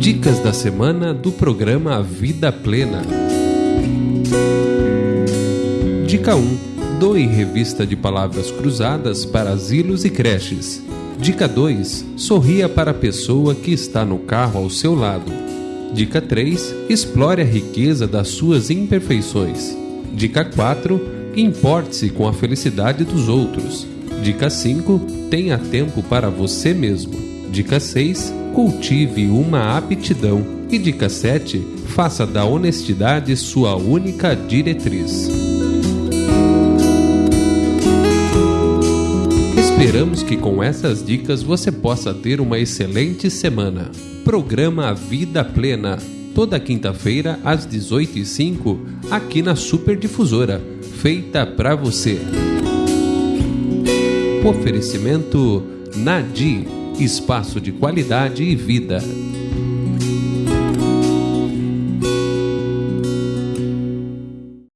Dicas da semana do programa Vida Plena. Dica 1. Doe revista de palavras cruzadas para asilos e creches. Dica 2. Sorria para a pessoa que está no carro ao seu lado. Dica 3. Explore a riqueza das suas imperfeições. Dica 4. Importe-se com a felicidade dos outros. Dica 5. Tenha tempo para você mesmo. Dica 6. Cultive uma aptidão. E dica 7. Faça da honestidade sua única diretriz. Esperamos que com essas dicas você possa ter uma excelente semana. Programa Vida Plena, toda quinta-feira às 18h05, aqui na Super Difusora, feita para você. Oferecimento Nadi, espaço de qualidade e vida.